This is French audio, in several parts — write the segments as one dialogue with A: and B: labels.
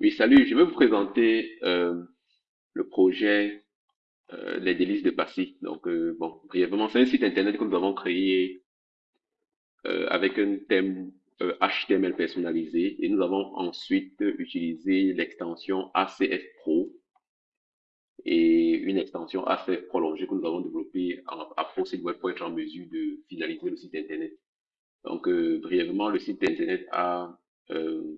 A: Oui, salut, je vais vous présenter euh, le projet euh, Les délices de Passy. Donc, euh, bon, brièvement, c'est un site internet que nous avons créé euh, avec un thème euh, HTML personnalisé et nous avons ensuite utilisé l'extension ACF Pro et une extension ACF prolongée que nous avons développée à ProSite Web pour être en mesure de finaliser le site internet. Donc, euh, brièvement, le site internet a euh,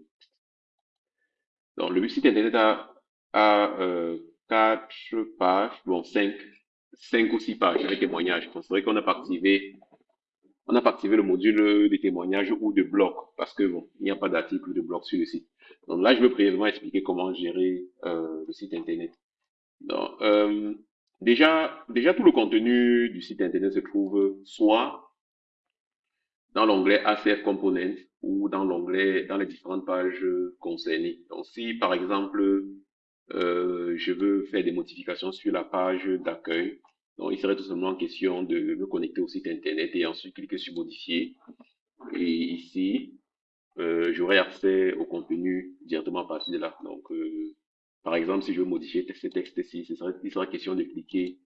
A: Donc, le site internet a, a euh, quatre pages, bon, cinq, cinq ou six pages avec témoignages. C'est vrai qu'on n'a pas activé, on n'a pas activé le module de témoignages ou de blog parce que bon, il n'y a pas d'article de blog sur le site. Donc là, je vais brièvement expliquer comment gérer euh, le site internet. Donc, euh, déjà, déjà tout le contenu du site internet se trouve soit dans l'onglet ACF Component ou dans l'onglet, dans les différentes pages concernées. Donc, si par exemple, euh, je veux faire des modifications sur la page d'accueil, donc il serait tout simplement question de me connecter au site internet et ensuite cliquer sur modifier. Et ici, euh, j'aurai accès au contenu directement à partir de là. Donc, euh, par exemple, si je veux modifier ce texte-ci, il sera question de cliquer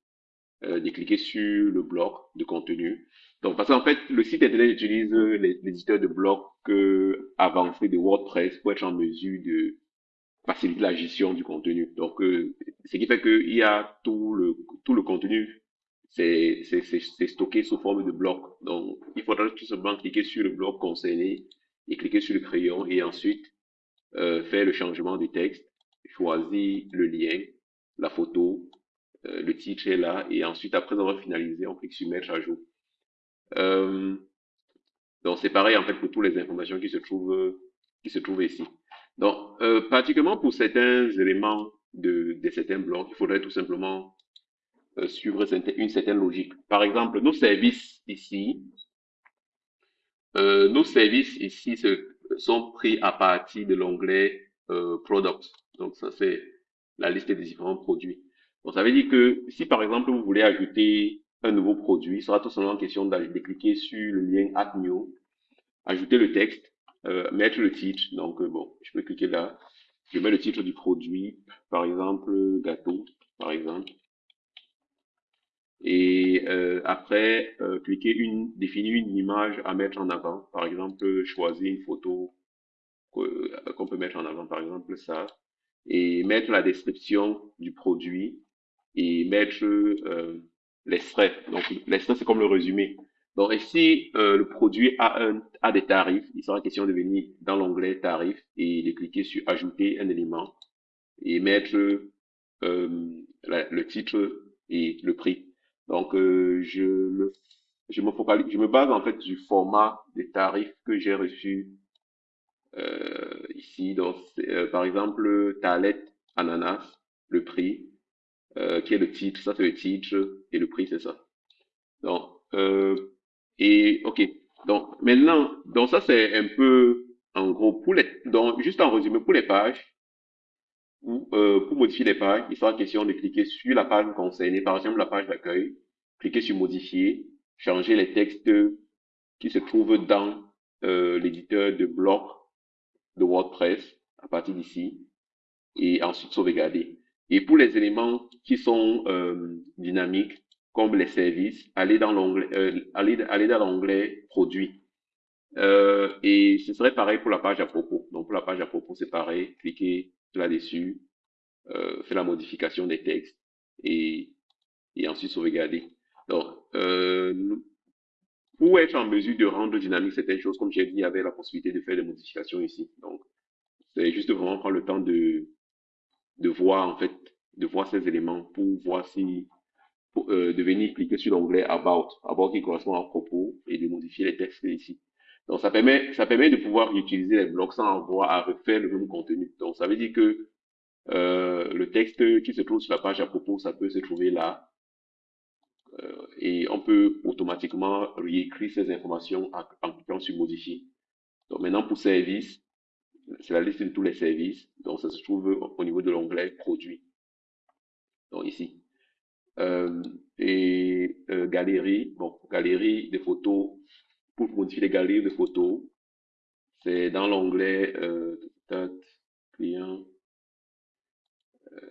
A: euh, de cliquer sur le bloc de contenu. Donc, parce qu'en fait, le site internet utilise l'éditeur de blocs euh, avancé de WordPress pour être en mesure de faciliter la gestion du contenu. Donc, euh, ce qui fait qu'il y a tout le, tout le contenu, c'est stocké sous forme de bloc. Donc, il faudra tout simplement cliquer sur le bloc concerné et cliquer sur le crayon et ensuite euh, faire le changement du texte, choisir le lien, la photo, euh, le titre est là, et ensuite, après avoir finalisé, on clique sur mettre à jour. Euh, donc, c'est pareil, en fait, pour toutes les informations qui se trouvent, qui se trouvent ici. Donc, euh, particulièrement pour certains éléments de, certains blocs, il faudrait tout simplement euh, suivre une certaine logique. Par exemple, nos services ici, euh, nos services ici sont pris à partir de l'onglet euh, Products. Donc, ça, c'est la liste des différents produits. Donc, ça veut dire que si par exemple vous voulez ajouter un nouveau produit, il sera tout simplement question de cliquer sur le lien Add New, ajouter le texte, euh, mettre le titre. Donc, euh, bon, je peux cliquer là. Je mets le titre du produit, par exemple, gâteau, par exemple. Et euh, après, euh, cliquer une, définir une image à mettre en avant. Par exemple, choisir une photo qu'on peut mettre en avant, par exemple ça. Et mettre la description du produit et mettre euh, l'extrait. Donc l'extrait, c'est comme le résumé. Donc ici, euh, le produit a, un, a des tarifs. Il sera question de venir dans l'onglet tarifs et de cliquer sur ajouter un élément et mettre euh, la, le titre et le prix. Donc euh, je, je, me focalise, je me base en fait du format des tarifs que j'ai reçu euh, ici. Donc euh, par exemple, tablette ananas, le prix euh, qui est le titre, ça c'est le titre, et le prix c'est ça. Donc, euh, et ok, donc maintenant, donc ça c'est un peu en gros pour les, donc juste en résumé pour les pages, ou euh, pour modifier les pages, il sera question de cliquer sur la page concernée, par exemple la page d'accueil, cliquer sur modifier, changer les textes qui se trouvent dans euh, l'éditeur de bloc de WordPress à partir d'ici, et ensuite sauvegarder. Et pour les éléments qui sont euh, dynamiques, comme les services, allez dans l'onglet, euh, allez, allez dans l'onglet produits. Euh, et ce serait pareil pour la page à propos. Donc pour la page à propos, c'est pareil. Cliquez là-dessus, euh, faites la modification des textes et, et ensuite sauvegarder. Donc euh, pour être en mesure de rendre dynamique certaines choses, comme j'ai dit, il y avait la possibilité de faire des modifications ici. Donc c'est juste vraiment prendre le temps de de voir en fait, de voir ces éléments pour voir si, euh, de venir cliquer sur l'onglet About, About qui correspond à propos et de modifier les textes ici. Donc ça permet, ça permet de pouvoir utiliser les blocs sans avoir à refaire le même contenu. Donc ça veut dire que euh, le texte qui se trouve sur la page à propos, ça peut se trouver là. Euh, et on peut automatiquement réécrire ces informations en, en cliquant sur modifier. Donc maintenant pour service, c'est la liste de tous les services. Donc, ça se trouve au niveau de l'onglet produits. Donc, ici. Euh, et euh, galerie, bon, galerie des photos. Pour modifier les galeries de photos, c'est dans l'onglet euh, client. Euh,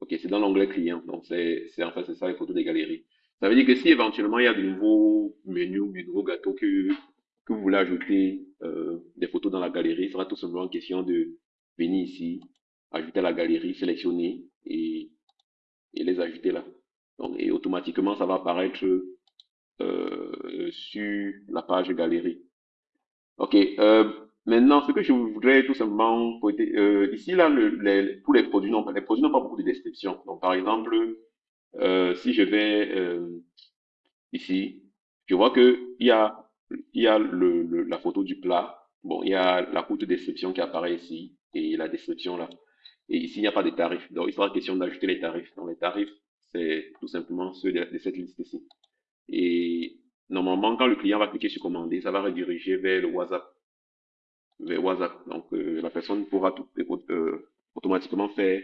A: ok, c'est dans l'onglet client. Donc, c'est en fait, c'est ça les photos des galeries. Ça veut dire que si éventuellement il y a de nouveaux menus, de nouveaux gâteaux que que vous voulez ajouter euh, des photos dans la galerie, il sera tout simplement question de venir ici, ajouter à la galerie, sélectionner et, et les ajouter là. Donc, et automatiquement, ça va apparaître euh, sur la page galerie. Ok. Euh, maintenant, ce que je voudrais tout simplement euh, ici là, le, les, tous les produits n'ont pas, les produits n'ont pas beaucoup de description. Donc, par exemple, euh, si je vais euh, ici, je vois que il y a il y a le, la photo du plat. Bon, il y a la courte description qui apparaît ici et la description là. Et ici, il n'y a pas de tarifs. Donc, il sera question d'ajouter les tarifs. Donc, les tarifs, c'est tout simplement ceux de, cette liste ici. Et normalement, quand le client va cliquer sur commander, ça va rediriger vers le WhatsApp, vers WhatsApp. Donc, euh, la personne pourra tout, euh, automatiquement faire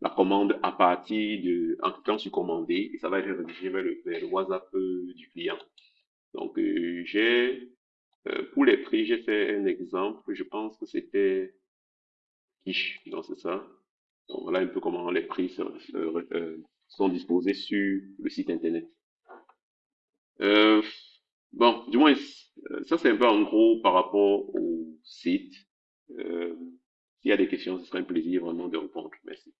A: la commande à partir en cliquant sur commander, et ça va être redirigé vers le, vers le WhatsApp euh, du client. Donc, euh, j'ai, euh, pour les prix, j'ai fait un exemple. Je pense que c'était Quiche, donc c'est ça. Donc, voilà un peu comment les prix euh, sont disposés sur le site internet. Euh, bon, du moins, ça c'est un peu en gros par rapport au site. Euh, s'il y a des questions, ce serait un plaisir vraiment de répondre. Merci.